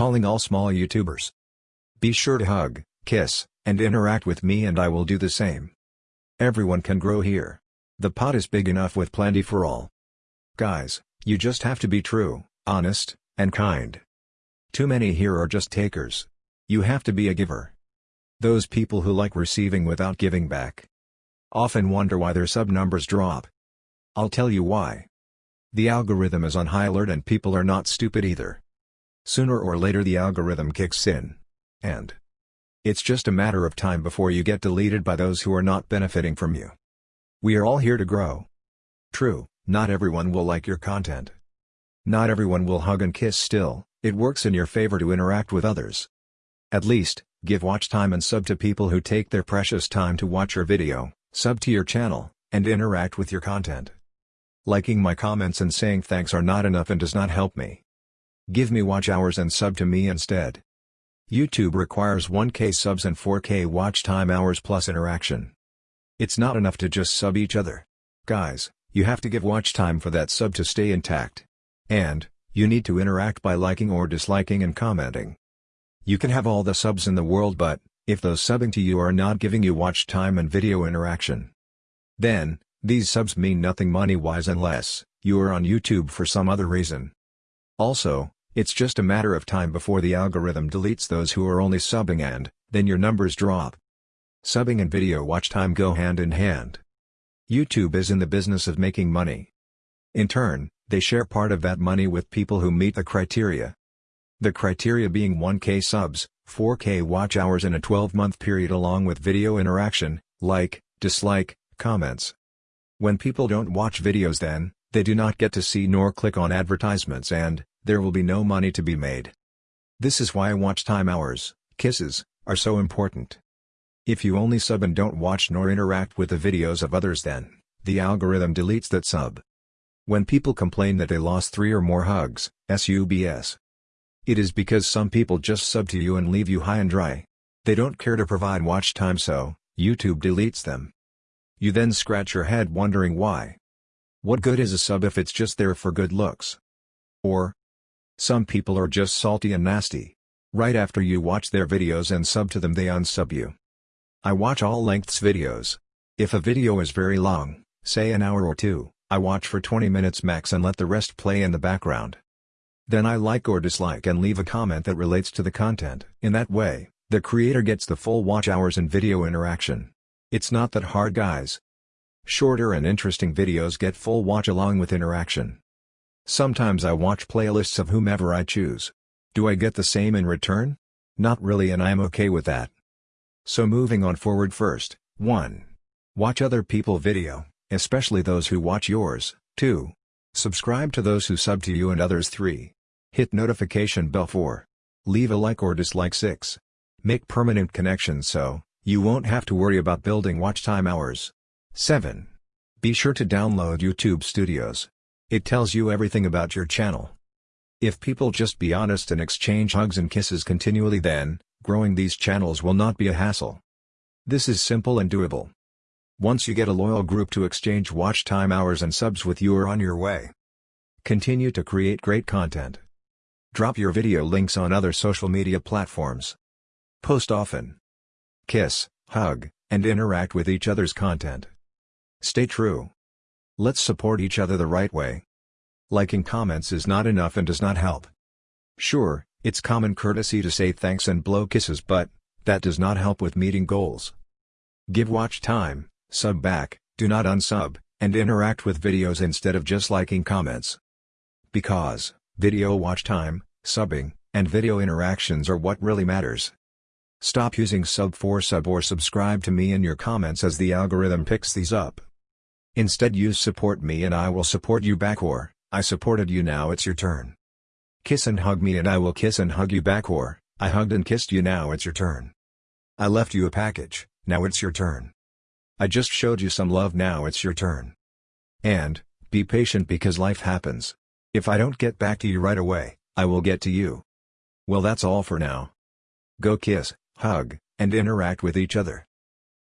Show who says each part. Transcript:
Speaker 1: calling all small YouTubers. Be sure to hug, kiss, and interact with me and I will do the same. Everyone can grow here. The pot is big enough with plenty for all. Guys, you just have to be true, honest, and kind. Too many here are just takers. You have to be a giver. Those people who like receiving without giving back. Often wonder why their sub numbers drop. I'll tell you why. The algorithm is on high alert and people are not stupid either. Sooner or later the algorithm kicks in. And it's just a matter of time before you get deleted by those who are not benefiting from you. We are all here to grow. True, not everyone will like your content. Not everyone will hug and kiss still, it works in your favor to interact with others. At least, give watch time and sub to people who take their precious time to watch your video, sub to your channel, and interact with your content. Liking my comments and saying thanks are not enough and does not help me. Give me watch hours and sub to me instead. YouTube requires 1K subs and 4K watch time hours plus interaction. It's not enough to just sub each other. Guys, you have to give watch time for that sub to stay intact. And, you need to interact by liking or disliking and commenting. You can have all the subs in the world but, if those subbing to you are not giving you watch time and video interaction, then, these subs mean nothing money-wise unless, you are on YouTube for some other reason. Also, it's just a matter of time before the algorithm deletes those who are only subbing and, then your numbers drop. Subbing and video watch time go hand in hand. YouTube is in the business of making money. In turn, they share part of that money with people who meet the criteria. The criteria being 1K subs, 4K watch hours in a 12-month period along with video interaction, like, dislike, comments. When people don't watch videos then, they do not get to see nor click on advertisements and, there will be no money to be made. This is why watch time hours, kisses, are so important. If you only sub and don't watch nor interact with the videos of others then, the algorithm deletes that sub. When people complain that they lost 3 or more hugs, SUBS. It is because some people just sub to you and leave you high and dry. They don't care to provide watch time so, YouTube deletes them. You then scratch your head wondering why. What good is a sub if it's just there for good looks? Or, some people are just salty and nasty. Right after you watch their videos and sub to them they unsub you. I watch all lengths videos. If a video is very long, say an hour or two, I watch for 20 minutes max and let the rest play in the background. Then I like or dislike and leave a comment that relates to the content. In that way, the creator gets the full watch hours and video interaction. It's not that hard guys. Shorter and interesting videos get full watch along with interaction. Sometimes I watch playlists of whomever I choose. Do I get the same in return? Not really and I am okay with that. So moving on forward first, 1. Watch other people video, especially those who watch yours, 2. Subscribe to those who sub to you and others 3. Hit notification bell 4. Leave a like or dislike 6. Make permanent connections so, you won't have to worry about building watch time hours. 7. Be sure to download YouTube Studios. It tells you everything about your channel. If people just be honest and exchange hugs and kisses continually then, growing these channels will not be a hassle. This is simple and doable. Once you get a loyal group to exchange watch time hours and subs with you are on your way. Continue to create great content. Drop your video links on other social media platforms. Post often. Kiss, hug, and interact with each other's content. Stay true. Let's support each other the right way. Liking comments is not enough and does not help. Sure, it's common courtesy to say thanks and blow kisses but, that does not help with meeting goals. Give watch time, sub back, do not unsub, and interact with videos instead of just liking comments. Because, video watch time, subbing, and video interactions are what really matters. Stop using sub for sub or subscribe to me in your comments as the algorithm picks these up. Instead use support me and I will support you back or, I supported you now it's your turn. Kiss and hug me and I will kiss and hug you back or, I hugged and kissed you now it's your turn. I left you a package, now it's your turn. I just showed you some love now it's your turn. And, be patient because life happens. If I don't get back to you right away, I will get to you. Well that's all for now. Go kiss, hug, and interact with each other.